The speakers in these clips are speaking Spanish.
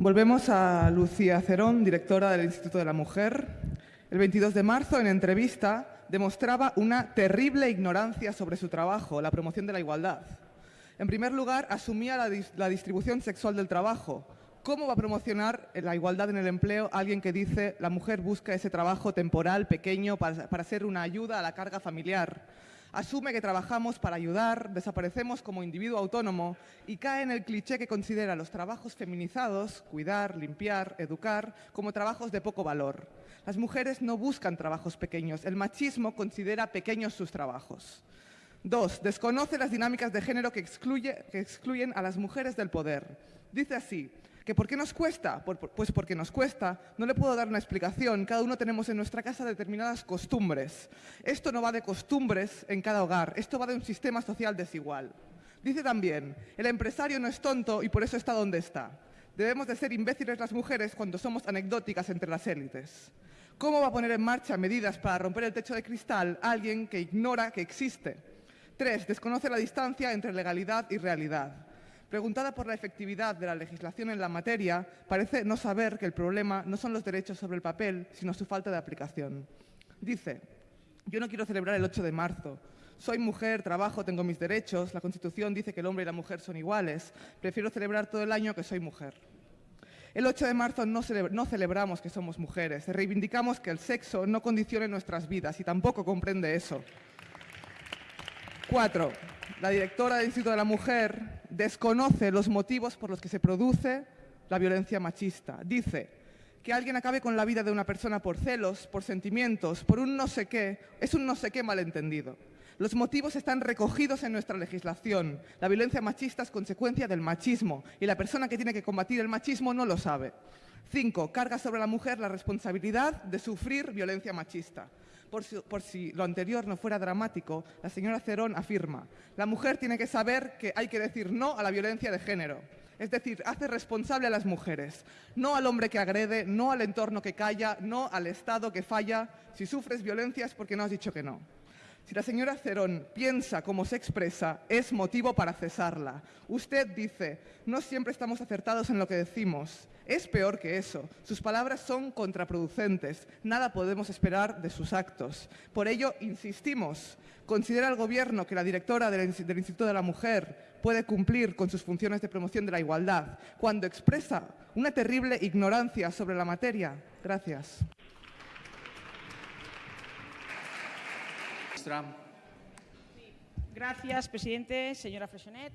Volvemos a Lucía Cerón, directora del Instituto de la Mujer. El 22 de marzo, en entrevista, demostraba una terrible ignorancia sobre su trabajo, la promoción de la igualdad. En primer lugar, asumía la, distribución sexual del trabajo. ¿Cómo va a promocionar la igualdad en el empleo alguien que dice la mujer busca ese trabajo temporal, pequeño, para, para ser una ayuda a la carga familiar? Asume que trabajamos para ayudar, desaparecemos como individuo autónomo y cae en el cliché que considera los trabajos feminizados, cuidar, limpiar, educar, como trabajos de poco valor. Las mujeres no buscan trabajos pequeños, el machismo considera pequeños sus trabajos. Dos, desconoce las dinámicas de género que, excluyen a las mujeres del poder. Dice así, ¿Que ¿Por qué nos cuesta? Pues porque nos cuesta. No le puedo dar una explicación. Cada uno tenemos en nuestra casa determinadas costumbres. Esto no va de costumbres en cada hogar. Esto va de un sistema social desigual. Dice también, el empresario no es tonto y por eso está donde está. Debemos de ser imbéciles las mujeres cuando somos anecdóticas entre las élites. ¿Cómo va a poner en marcha medidas para romper el techo de cristal alguien que ignora que existe? Tres, desconoce la distancia entre legalidad y realidad. Preguntada por la efectividad de la legislación en la materia, parece no saber que el problema no son los derechos sobre el papel, sino su falta de aplicación. Dice, yo no quiero celebrar el 8 de marzo. Soy mujer, trabajo, tengo mis derechos. La Constitución dice que el hombre y la mujer son iguales. Prefiero celebrar todo el año que soy mujer. El 8 de marzo no, celebramos que somos mujeres, reivindicamos que el sexo no condicione nuestras vidas y tampoco comprende eso. Cuatro, la directora del Instituto de la Mujer desconoce los motivos por los que se produce la violencia machista. Dice que alguien acabe con la vida de una persona por celos, por sentimientos, por un no sé qué, es un no sé qué malentendido. Los motivos están recogidos en nuestra legislación. La violencia machista es consecuencia del machismo y la persona que tiene que combatir el machismo no lo sabe. Cinco, carga sobre la mujer la responsabilidad de sufrir violencia machista. Por si, lo anterior no fuera dramático, la señora Cerón afirma, la mujer tiene que saber que hay que decir no a la violencia de género. Es decir, hace responsable a las mujeres, no al hombre que agrede, no al entorno que calla, no al Estado que falla. Si sufres violencia es porque no has dicho que no. Si la señora Cerón piensa como se expresa, es motivo para cesarla. Usted dice, no siempre estamos acertados en lo que decimos. Es peor que eso. Sus palabras son contraproducentes. Nada podemos esperar de sus actos. Por ello, insistimos, ¿considera el Gobierno que la directora del, Instituto de la Mujer puede cumplir con sus funciones de promoción de la igualdad cuando expresa una terrible ignorancia sobre la materia? Gracias. Gracias, presidente. Señora Freshonet.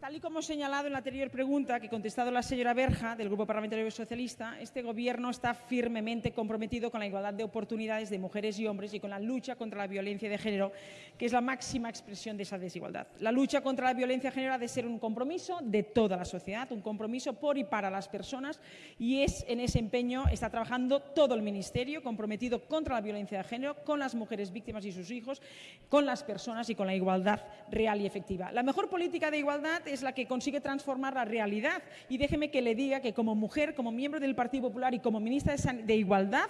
Tal y como señalado en la anterior pregunta que contestado la señora Berja del Grupo Parlamentario Socialista, este Gobierno está firmemente comprometido con la igualdad de oportunidades de mujeres y hombres y con la lucha contra la violencia de género, que es la máxima expresión de esa desigualdad. La lucha contra la violencia de género ha de ser un compromiso de toda la sociedad, un compromiso por y para las personas y es en ese empeño está trabajando todo el Ministerio comprometido contra la violencia de género, con las mujeres víctimas y sus hijos, con las personas y con la igualdad real y efectiva. La mejor política de igualdad es la que consigue transformar la realidad. Y déjeme que le diga que como mujer, como miembro del Partido Popular y como ministra de Igualdad,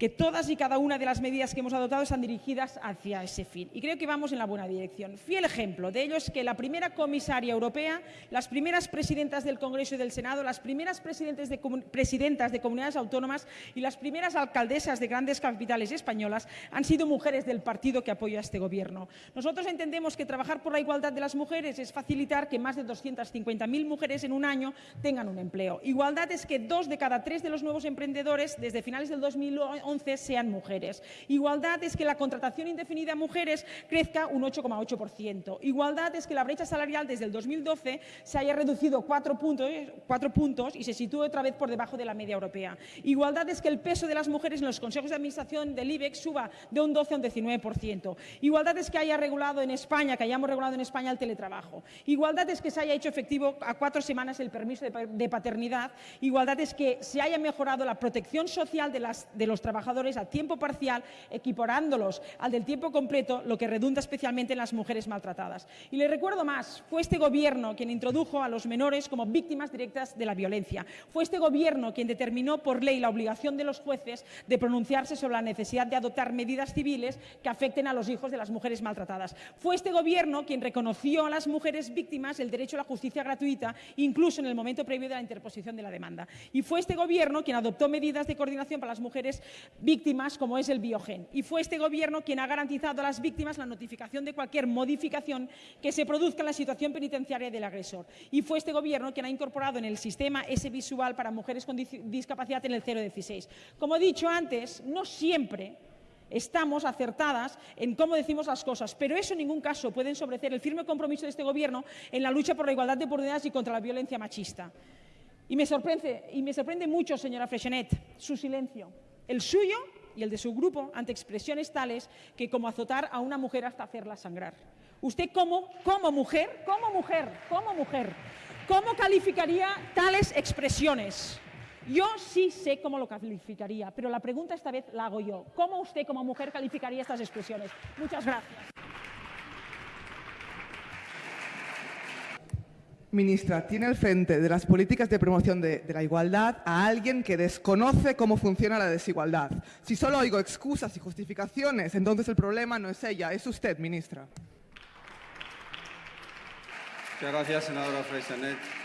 que todas y cada una de las medidas que hemos adoptado están dirigidas hacia ese fin. Y creo que vamos en la buena dirección. Fiel ejemplo de ello es que la primera comisaria europea, las primeras presidentas del Congreso y del Senado, las primeras presidentes de, presidentas de comunidades autónomas y las primeras alcaldesas de grandes capitales españolas han sido mujeres del partido que apoya a este Gobierno. Nosotros entendemos que trabajar por la igualdad de las mujeres es facilitar que más de 250.000 mujeres en un año tengan un empleo. Igualdad es que dos de cada tres de los nuevos emprendedores desde finales del 2011 sean mujeres. Igualdad es que la contratación indefinida a mujeres crezca un 8,8%. Igualdad es que la brecha salarial desde el 2012 se haya reducido cuatro puntos, cuatro puntos y se sitúe otra vez por debajo de la media europea. Igualdad es que el peso de las mujeres en los consejos de administración del IBEX suba de un 12 a un 19%. Igualdad es que haya regulado en España, que hayamos regulado en España el teletrabajo. Igualdad es que se haya hecho efectivo a cuatro semanas el permiso de paternidad. Igualdad es que se haya mejorado la protección social de los trabajadores trabajadores a tiempo parcial, equiparándolos al del tiempo completo, lo que redunda especialmente en las mujeres maltratadas. Y le recuerdo más, fue este Gobierno quien introdujo a los menores como víctimas directas de la violencia. Fue este Gobierno quien determinó por ley la obligación de los jueces de pronunciarse sobre la necesidad de adoptar medidas civiles que afecten a los hijos de las mujeres maltratadas. Fue este Gobierno quien reconoció a las mujeres víctimas el derecho a la justicia gratuita, incluso en el momento previo de la interposición de la demanda. Y fue este Gobierno quien adoptó medidas de coordinación para las mujeres víctimas, como es el biogen. Y fue este Gobierno quien ha garantizado a las víctimas la notificación de cualquier modificación que se produzca en la situación penitenciaria del agresor. Y fue este Gobierno quien ha incorporado en el sistema ese visual para mujeres con discapacidad en el 016. Como he dicho antes, no siempre estamos acertadas en cómo decimos las cosas, pero eso en ningún caso puede ensobrecer el firme compromiso de este Gobierno en la lucha por la igualdad de oportunidades y contra la violencia machista. Y me sorprende, y me sorprende mucho, señora Freixenet, su silencio, el suyo y el de su grupo ante expresiones tales que como azotar a una mujer hasta hacerla sangrar. Usted como, como mujer, como mujer, como mujer, ¿cómo calificaría tales expresiones? Yo sí sé cómo lo calificaría, pero la pregunta esta vez la hago yo. ¿Cómo usted como mujer calificaría estas expresiones? Muchas gracias. Ministra, tiene al frente de las políticas de promoción de, la igualdad a alguien que desconoce cómo funciona la desigualdad. Si solo oigo excusas y justificaciones, entonces el problema no es ella, es usted, ministra. Muchas gracias, senadora Freixenet.